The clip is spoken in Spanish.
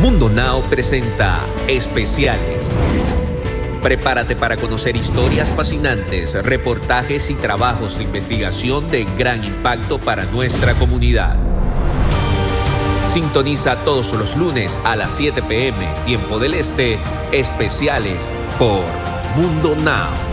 Mundo Now presenta Especiales. Prepárate para conocer historias fascinantes, reportajes y trabajos de investigación de gran impacto para nuestra comunidad. Sintoniza todos los lunes a las 7 pm, tiempo del este, especiales por Mundo Now.